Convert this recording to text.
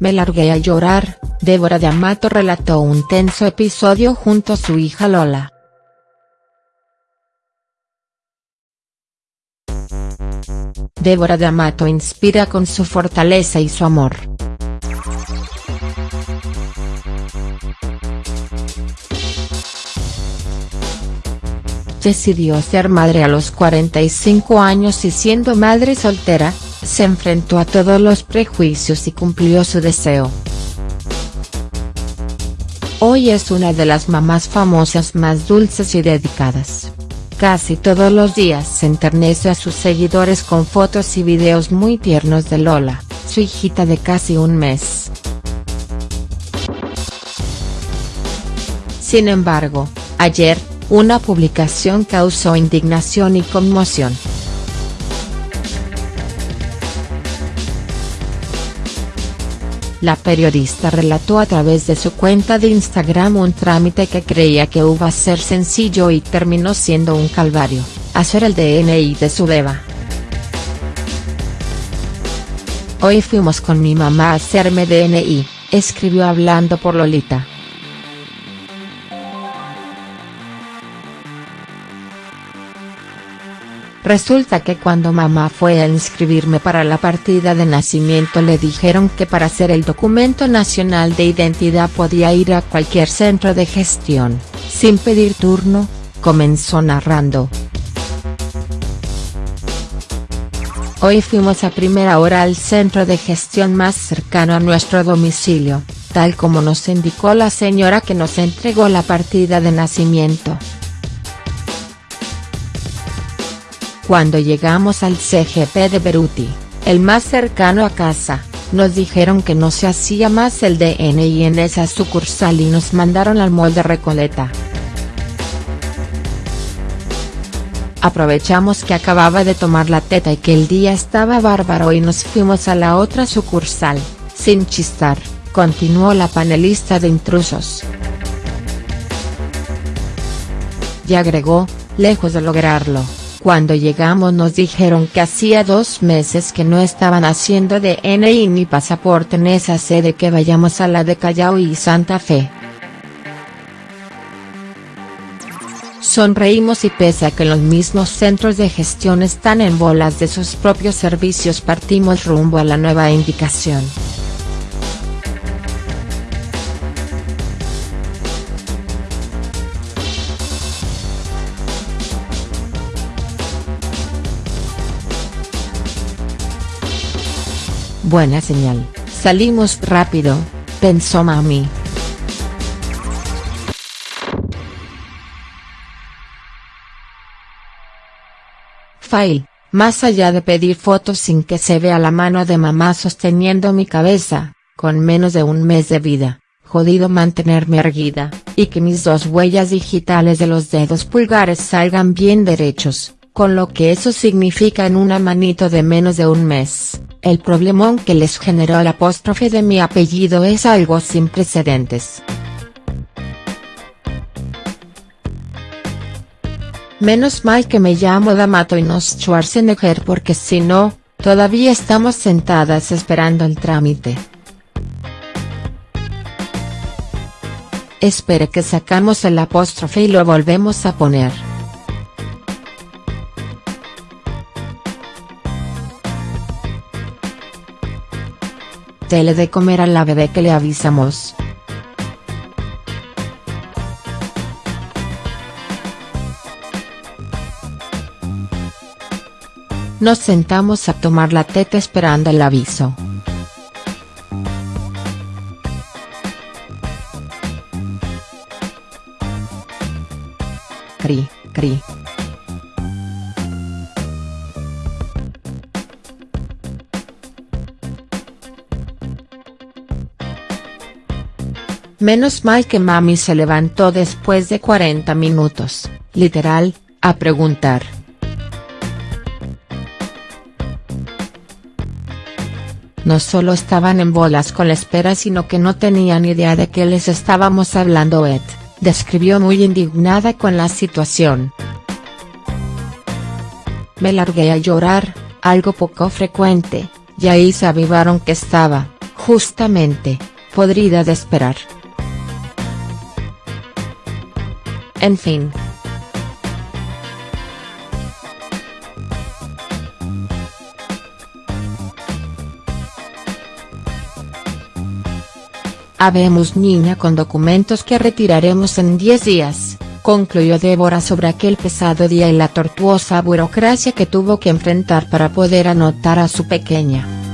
Me largué a llorar, Débora de Amato relató un tenso episodio junto a su hija Lola. Débora de Amato inspira con su fortaleza y su amor. Decidió ser madre a los 45 años y siendo madre soltera, se enfrentó a todos los prejuicios y cumplió su deseo. Hoy es una de las mamás famosas más dulces y dedicadas. Casi todos los días se enternece a sus seguidores con fotos y videos muy tiernos de Lola, su hijita de casi un mes. Sin embargo, ayer, una publicación causó indignación y conmoción. La periodista relató a través de su cuenta de Instagram un trámite que creía que iba a ser sencillo y terminó siendo un calvario, hacer el DNI de su beba. Hoy fuimos con mi mamá a hacerme DNI, escribió hablando por Lolita. Resulta que cuando mamá fue a inscribirme para la partida de nacimiento le dijeron que para hacer el documento nacional de identidad podía ir a cualquier centro de gestión, sin pedir turno, comenzó narrando. Hoy fuimos a primera hora al centro de gestión más cercano a nuestro domicilio, tal como nos indicó la señora que nos entregó la partida de nacimiento. Cuando llegamos al CGP de Beruti, el más cercano a casa, nos dijeron que no se hacía más el DNI en esa sucursal y nos mandaron al molde Recoleta. Aprovechamos que acababa de tomar la teta y que el día estaba bárbaro y nos fuimos a la otra sucursal, sin chistar, continuó la panelista de intrusos. Y agregó, lejos de lograrlo cuando llegamos nos dijeron que hacía dos meses que no estaban haciendo DNI ni pasaporte en esa sede que vayamos a la de Callao y Santa Fe. Sonreímos y pese a que los mismos centros de gestión están en bolas de sus propios servicios partimos rumbo a la nueva indicación. Buena señal, salimos rápido, pensó mami. Fail, más allá de pedir fotos sin que se vea la mano de mamá sosteniendo mi cabeza, con menos de un mes de vida, jodido mantenerme erguida, y que mis dos huellas digitales de los dedos pulgares salgan bien derechos, con lo que eso significa en una manito de menos de un mes. El problemón que les generó el apóstrofe de mi apellido es algo sin precedentes. Menos mal que me llamo Damato y no Schwarzenegger porque si no, todavía estamos sentadas esperando el trámite. Espere que sacamos el apóstrofe y lo volvemos a poner. Dele de comer a la bebé que le avisamos. Nos sentamos a tomar la teta esperando el aviso. Cri, cri. Menos mal que mami se levantó después de 40 minutos, literal, a preguntar. No solo estaban en bolas con la espera sino que no tenían idea de qué les estábamos hablando Ed, describió muy indignada con la situación. Me largué a llorar, algo poco frecuente, y ahí se avivaron que estaba, Justamente, podrida de esperar. En fin. Habemos niña con documentos que retiraremos en 10 días, concluyó Débora sobre aquel pesado día y la tortuosa burocracia que tuvo que enfrentar para poder anotar a su pequeña.